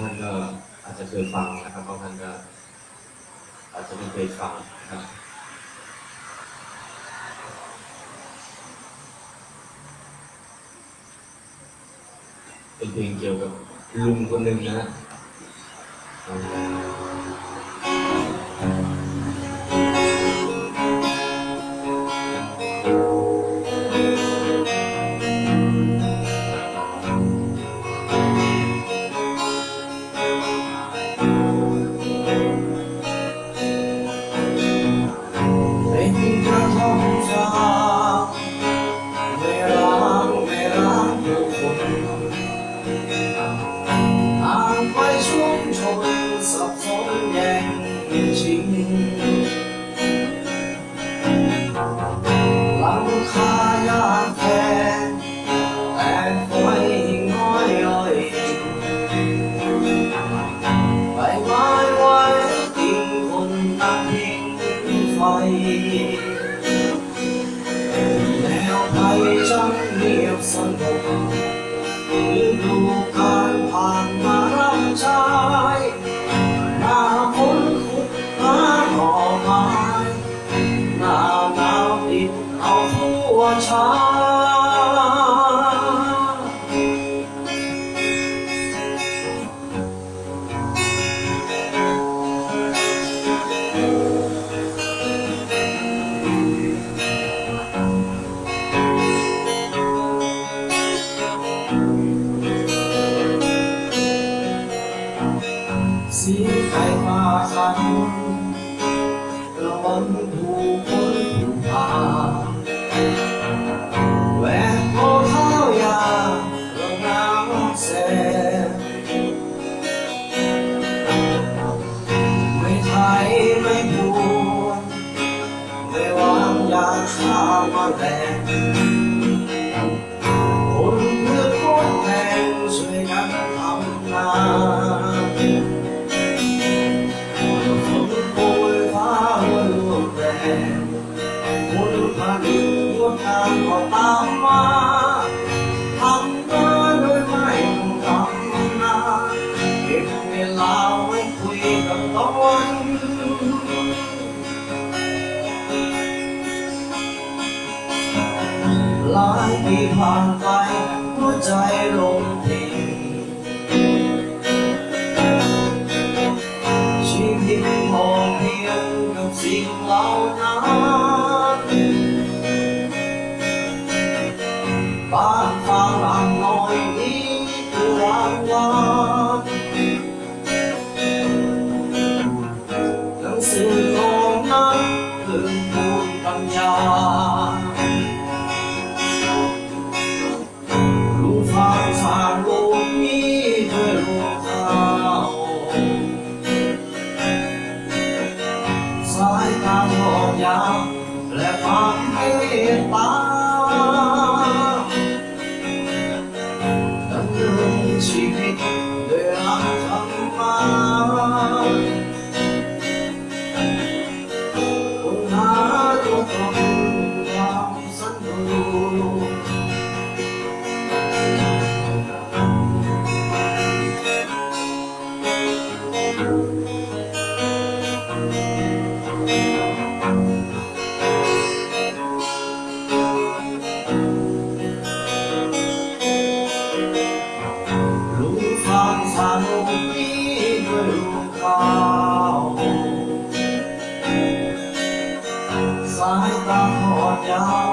ท่านก็อาจจะเคยฟังนะครับบางท่านก็อาจจะไม่เคยฟังนะครับเป็นเพลงเกี่ยวกับลุงคนหนึ่งนะฮะ xin anh hoa khăn lòng bóng ลายปีผ่านไปหัวใจลงเพลงชีวิตพอเพียงกับสิ่งเหล่านั้น 起飞 heart.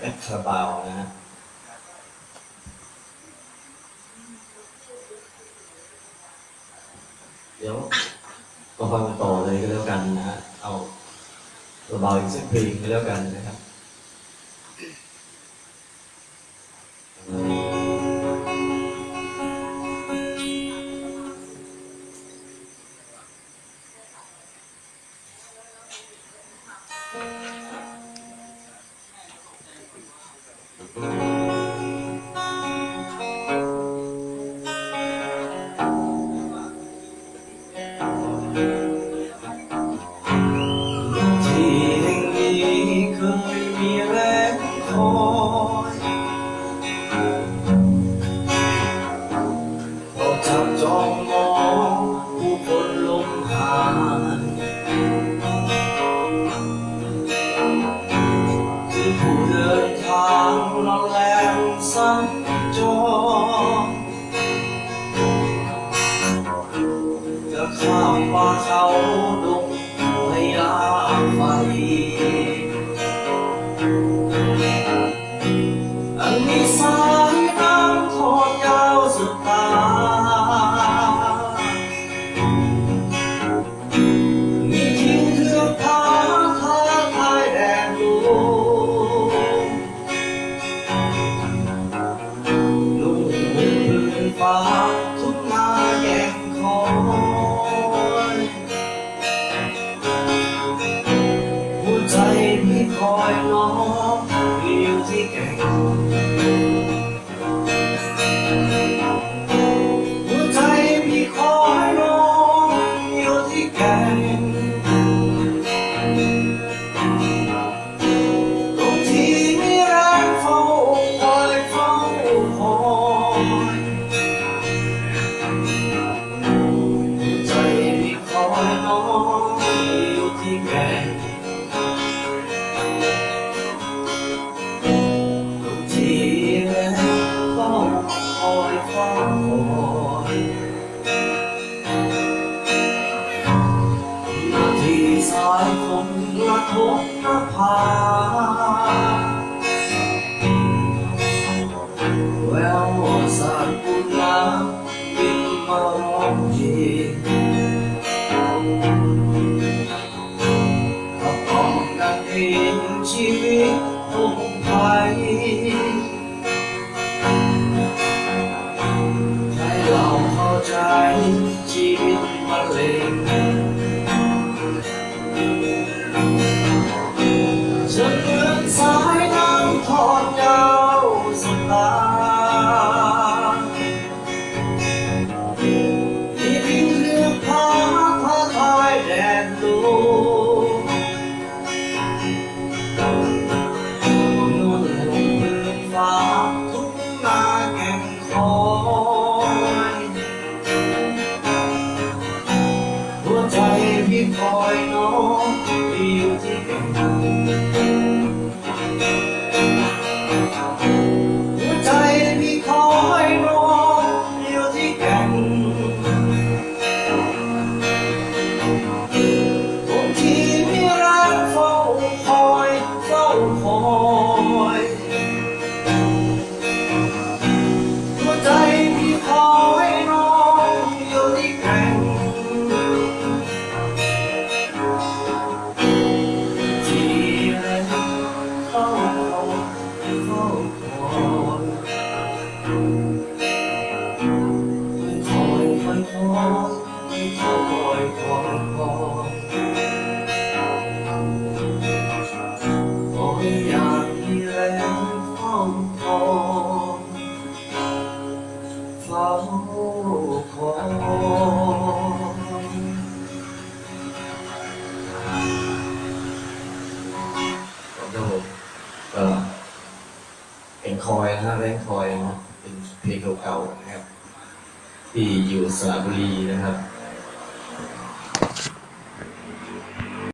แอปคาราบาวนะฮะเดี๋ยวก็ฟังต่อเลยก็แล้วกันนะฮะเอาคาราบาวอีกสักเพลงก็แล้วกันนะ Amen. คอยนะแรงคอยเป็นเพลงเก่าๆนะครับ ที่อยู่สระบุรีนะครับ